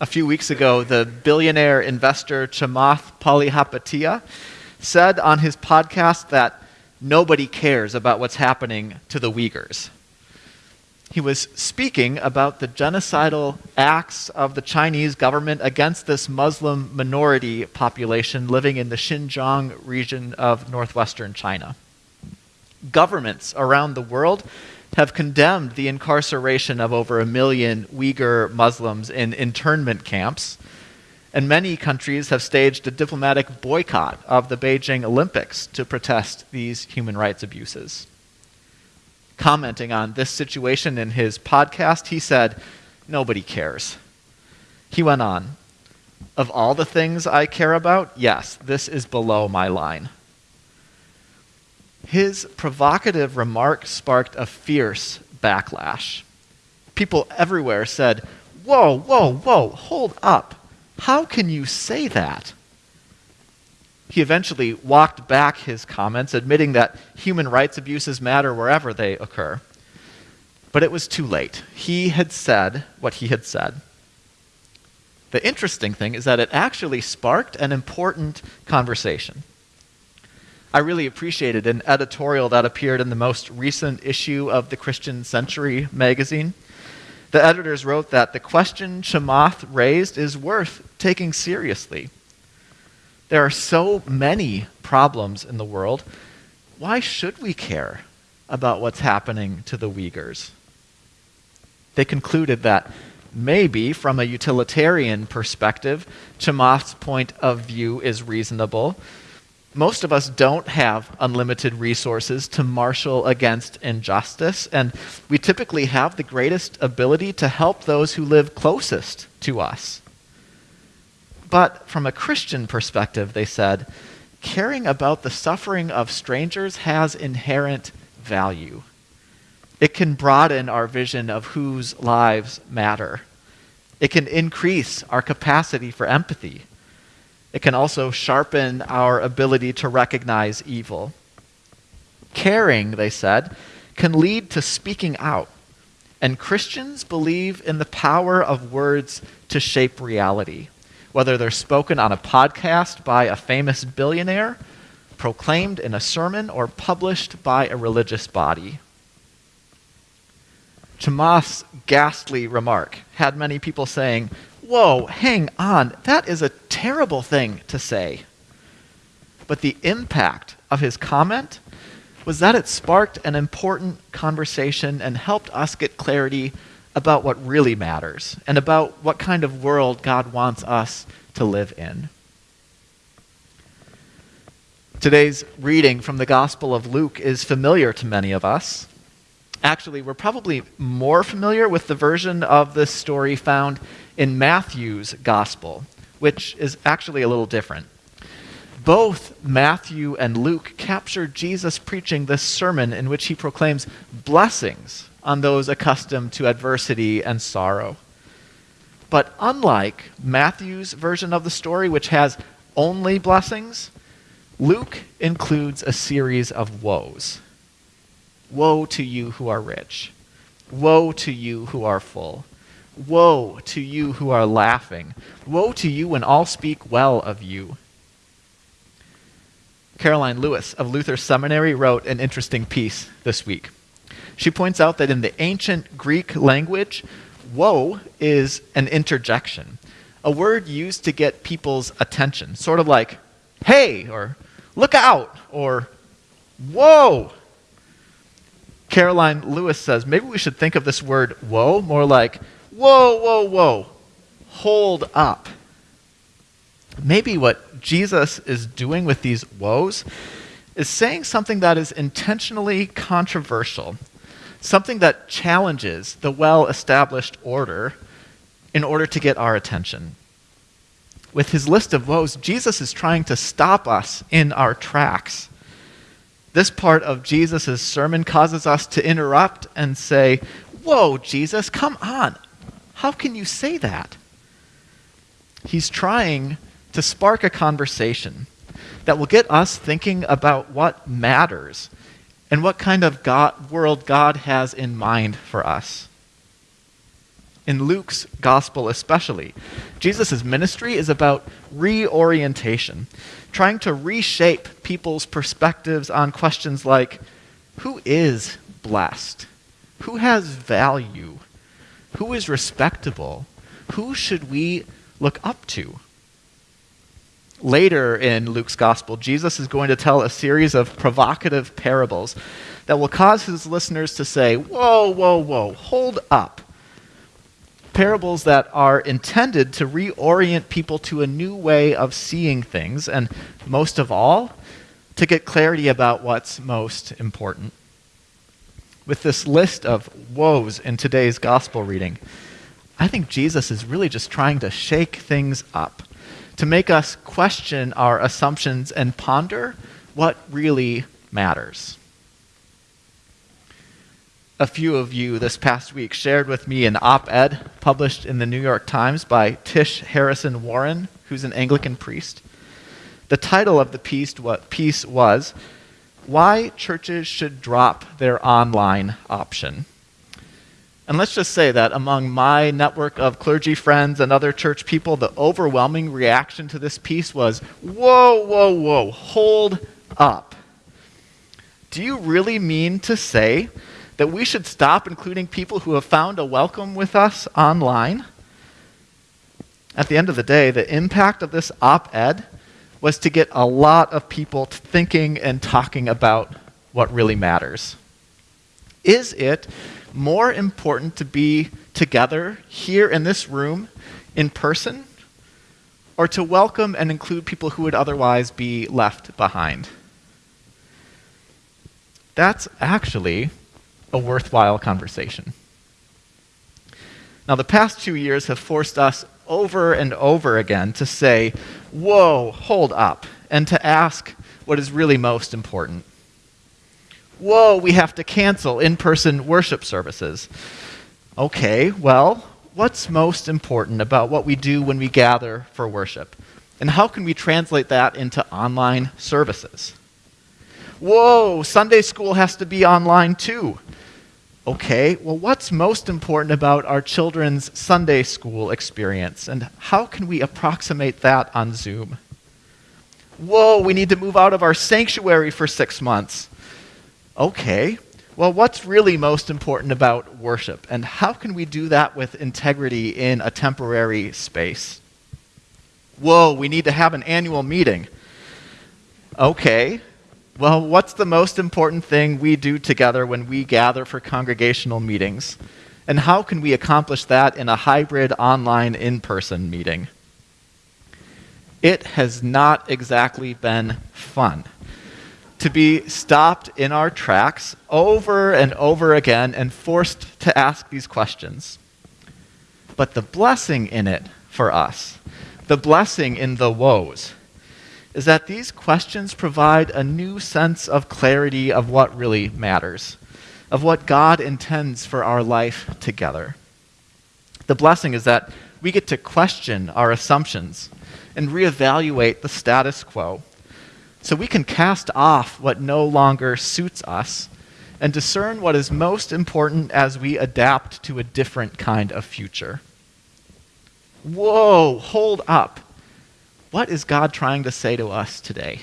A few weeks ago, the billionaire investor Chamath Palihapitiya said on his podcast that nobody cares about what's happening to the Uyghurs. He was speaking about the genocidal acts of the Chinese government against this Muslim minority population living in the Xinjiang region of northwestern China. Governments around the world have condemned the incarceration of over a million Uyghur Muslims in internment camps, and many countries have staged a diplomatic boycott of the Beijing Olympics to protest these human rights abuses. Commenting on this situation in his podcast, he said, Nobody cares. He went on, Of all the things I care about, yes, this is below my line. His provocative remark sparked a fierce backlash. People everywhere said, Whoa, whoa, whoa, hold up. How can you say that? He eventually walked back his comments, admitting that human rights abuses matter wherever they occur. But it was too late. He had said what he had said. The interesting thing is that it actually sparked an important conversation. I really appreciated an editorial that appeared in the most recent issue of the Christian Century magazine. The editors wrote that the question Chamath raised is worth taking seriously. There are so many problems in the world. Why should we care about what's happening to the Uyghurs? They concluded that maybe, from a utilitarian perspective, Chamath's point of view is reasonable, most of us don't have unlimited resources to marshal against injustice, and we typically have the greatest ability to help those who live closest to us. But from a Christian perspective, they said, caring about the suffering of strangers has inherent value. It can broaden our vision of whose lives matter. It can increase our capacity for empathy it can also sharpen our ability to recognize evil. Caring, they said, can lead to speaking out. And Christians believe in the power of words to shape reality, whether they're spoken on a podcast by a famous billionaire, proclaimed in a sermon, or published by a religious body. Chamath's ghastly remark had many people saying, Whoa, hang on, that is a terrible thing to say. But the impact of his comment was that it sparked an important conversation and helped us get clarity about what really matters and about what kind of world God wants us to live in. Today's reading from the Gospel of Luke is familiar to many of us. Actually, we're probably more familiar with the version of this story found in Matthew's Gospel which is actually a little different. Both Matthew and Luke capture Jesus preaching this sermon in which he proclaims blessings on those accustomed to adversity and sorrow. But unlike Matthew's version of the story, which has only blessings, Luke includes a series of woes. Woe to you who are rich. Woe to you who are full. Woe to you who are laughing. Woe to you when all speak well of you. Karoline Lewis of Luther Seminary wrote an interesting piece this week. She points out that in the ancient Greek language, woe is an interjection, a word used to get people's attention, sort of like, hey, or look out, or whoa. Karoline Lewis says maybe we should think of this word woe more like whoa, whoa, whoa, hold up. Maybe what Jesus is doing with these woes is saying something that is intentionally controversial, something that challenges the well established order in order to get our attention. With his list of woes, Jesus is trying to stop us in our tracks. This part of Jesus' sermon causes us to interrupt and say, Whoa, Jesus, come on. How can you say that? He's trying to spark a conversation that will get us thinking about what matters and what kind of God, world God has in mind for us. in Luke's gospel especially. Jesus' ministry is about reorientation, trying to reshape people's perspectives on questions like who is blessed? Who has value? Who is respectable? Who should we look up to? Later in Luke's gospel, Jesus is going to tell a series of provocative parables that will cause his listeners to say, Whoa, whoa, whoa, hold up. Parables that are intended to reorient people to a new way of seeing things, and most of all, to get clarity about what's most important. With this list of woes in today's gospel reading, I think Jesus is really just trying to shake things up, to make us question our assumptions and ponder what really matters. A few of you this past week shared with me an op ed published in the New York Times by Tish Harrison Warren, who's an Anglican priest. The title of the piece, was why churches should drop their online option. And let's just say that among my network of clergy friends and other church people, the overwhelming reaction to this piece was whoa, whoa, whoa, hold up. Do you really mean to say that we should stop including people who have found a welcome with us online? At the end of the day, the impact of this op ed was to get a lot of people thinking and talking about what really matters. Is it more important to be together here in this room in person or to welcome and include people who would otherwise be left behind? That's actually a worthwhile conversation. Now, the past two years have forced us over and over again to say, whoa, hold up, and to ask what is really most important. Whoa, we have to cancel in person worship services. Okay, well, what's most important about what we do when we gather for worship? And how can we translate that into online services? Whoa, Sunday school has to be online too. Okay, well, what's most important about our children's Sunday school experience, and how can we approximate that on Zoom? Whoa, we need to move out of our sanctuary for six months. Okay, well, what's really most important about worship, and how can we do that with integrity in a temporary space? Whoa, we need to have an annual meeting. Okay, well, what's the most important thing we do together when we gather for congregational meetings? And how can we accomplish that in a hybrid online in person meeting? It has not exactly been fun to be stopped in our tracks over and over again and forced to ask these questions. But the blessing in it for us, the blessing in the woes, is that these questions provide a new sense of clarity of what really matters, of what God intends for our life together. The blessing is that we get to question our assumptions and reevaluate the status quo so we can cast off what no longer suits us and discern what is most important as we adapt to a different kind of future. Whoa, hold up. What is God trying to say to us today?